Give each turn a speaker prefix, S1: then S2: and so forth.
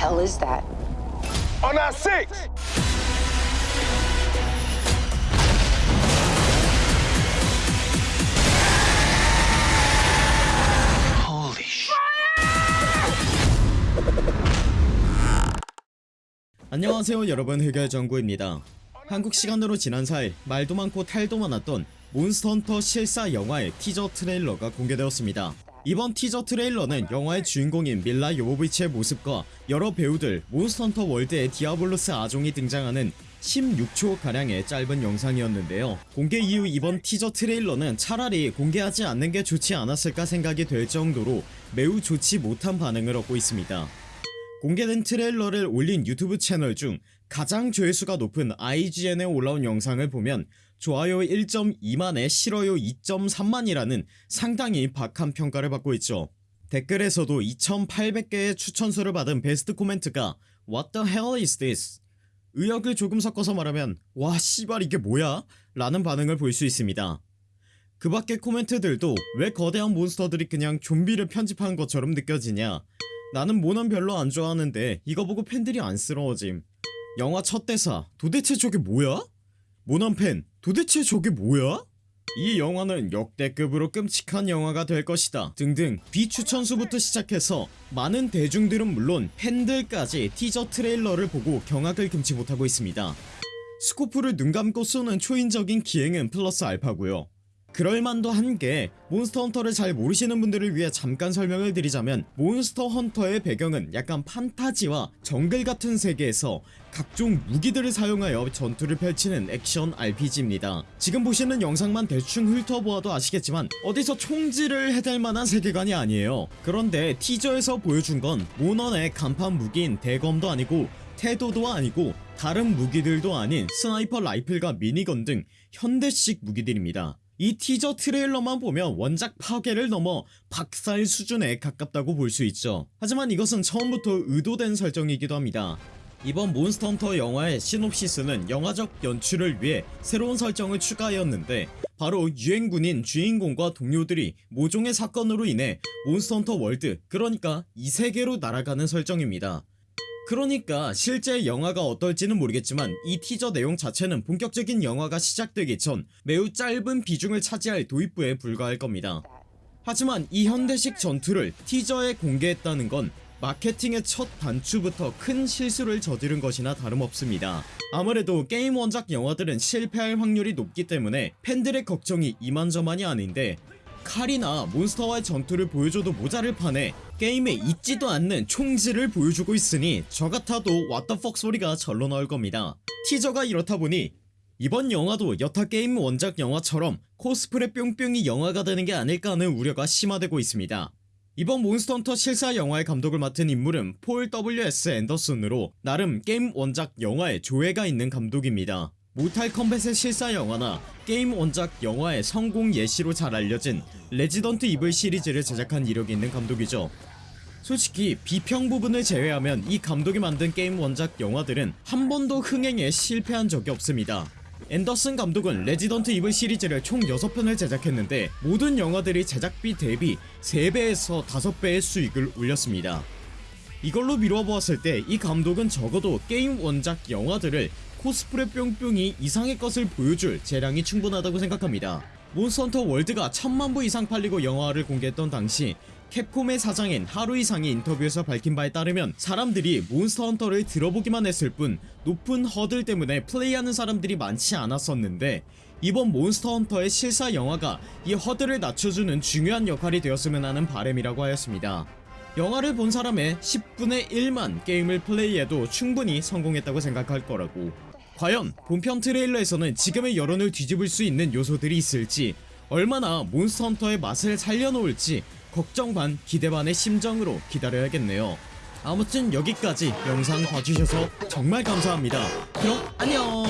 S1: hell is that?
S2: On our six.
S3: Holy sh!
S4: 안녕하세요 여러분 흑열정구입니다 한국 시간으로 지난 4일 말도 많고 탈도 많았던 몬스터헌터 실사 영화의 티저 트레일러가 공개되었습니다 이번 티저 트레일러는 영화의 주인공인 밀라 요보비치의 모습과 여러 배우들 몬스터헌터 월드의 디아블로스 아종이 등장하는 16초가량의 짧은 영상이었는데요. 공개 이후 이번 티저 트레일러는 차라리 공개하지 않는 게 좋지 않았을까 생각이 될 정도로 매우 좋지 못한 반응을 얻고 있습니다. 공개된 트레일러를 올린 유튜브 채널 중 가장 조회수가 높은 IGN에 올라온 영상을 보면 좋아요 1.2만에 싫어요 2.3만이라는 상당히 박한 평가를 받고 있죠 댓글에서도 2800개의 추천수를 받은 베스트 코멘트가 What the hell is this? 의역을 조금 섞어서 말하면 와 씨발 이게 뭐야? 라는 반응을 볼 수 있습니다 그 밖의 코멘트들도 왜 거대한 몬스터들이 그냥 좀비를 편집한 것처럼 느껴지냐 나는 모넌 별로 안 좋아하는데 이거 보고 팬들이 안쓰러워짐 영화 첫 대사 도대체 저게 뭐야? 모넌 팬 도대체 저게 뭐야? 이 영화는 역대급으로 끔찍한 영화가 될 것이다. 등등 비추천수부터 시작해서 많은 대중들은 물론 팬들까지 티저 트레일러를 보고 경악을 금치 못하고 있습니다. 스코프를 눈 감고 쏘는 초인적인 기행은 플러스 알파고요 그럴만도 한 게 몬스터 헌터를 잘 모르시는 분들을 위해 잠깐 설명을 드리자면 몬스터 헌터의 배경은 약간 판타지와 정글 같은 세계에서 각종 무기들을 사용하여 전투를 펼치는 액션 RPG입니다. 지금 보시는 영상만 대충 훑어보아도 아시겠지만 어디서 총질을 해댈 만한 세계관이 아니에요. 그런데 티저에서 보여준 건 몬헌의 간판 무기인 대검도 아니고 태도도 아니고 다른 무기들도 아닌 스나이퍼 라이플과 미니건 등 현대식 무기들입니다 이 티저 트레일러만 보면 원작 파괴를 넘어 박살 수준에 가깝다고 볼 수 있죠. 하지만 이것은 처음부터 의도된 설정이기도 합니다. 이번 몬스터헌터 영화의 시놉시스는 영화적 연출을 위해 새로운 설정을 추가하였는데 바로 유엔군인 주인공과 동료들이 모종의 사건으로 인해 몬스터헌터 월드 그러니까 이세계로 날아가는 설정입니다 그러니까 실제 영화가 어떨지는 모르겠지만 이 티저 내용 자체는 본격적인 영화가 시작되기 전 매우 짧은 비중을 차지할 도입부에 불과할 겁니다. 하지만 이 현대식 전투를 티저에 공개했다는 건 마케팅의 첫 단추부터 큰 실수를 저지른 것이나 다름없습니다. 아무래도 게임 원작 영화들은 실패할 확률이 높기 때문에 팬들의 걱정이 이만저만이 아닌데 칼이나 몬스터와의 전투를 보여줘도 모자를 판에 게임에 있지도 않는 총질을 보여주고 있으니 저같아도 왓더퍽 소리가 절로 나올 겁니다. 티저가 이렇다 보니 이번 영화도 여타 게임 원작 영화처럼 코스프레 뿅뿅이 영화가 되는 게 아닐까 하는 우려가 심화되고 있습니다. 이번 몬스터헌터 실사 영화의 감독을 맡은 인물은 폴 W.S. 앤더슨으로 나름 게임 원작 영화에 조예가 있는 감독입니다 모탈 컴뱃의 실사 영화나 게임 원작 영화의 성공 예시로 잘 알려진 레지던트 이블 시리즈를 제작한 이력이 있는 감독이죠. 솔직히 비평 부분을 제외하면 이 감독이 만든 게임 원작 영화들은 한 번도 흥행에 실패한 적이 없습니다. 앤더슨 감독은 레지던트 이블 시리즈를 총 6편을 제작했는데 모든 영화들이 제작비 대비 3배에서 5배의 수익을 올렸습니다. 이걸로 미루어 보았을 때 이 감독은 적어도 게임 원작 영화들을 코스프레 뿅뿅이 이상의 것을 보여줄 재량이 충분하다고 생각합니다. 몬스터헌터 월드가 천만부 이상 팔리고 영화를 공개했던 당시 캡콤의 사장인 하루 이상이 인터뷰에서 밝힌 바에 따르면 사람들이 몬스터 헌터를 들어보기만 했을 뿐 높은 허들 때문에 플레이하는 사람들이 많지 않았었는데 이번 몬스터 헌터의 실사 영화가 이 허들을 낮춰주는 중요한 역할이 되었으면 하는 바람이라고 하였습니다. 영화를 본 사람의 10분의 1만 게임을 플레이해도 충분히 성공했다고 생각할 거라고 과연 본편 트레일러에서는 지금의 여론을 뒤집을 수 있는 요소들이 있을지 얼마나 몬스터헌터의 맛을 살려놓을지 걱정 반 기대 반의 심정으로 기다려야겠네요. 아무튼 여기까지 영상 봐주셔서 정말 감사합니다. 그럼 안녕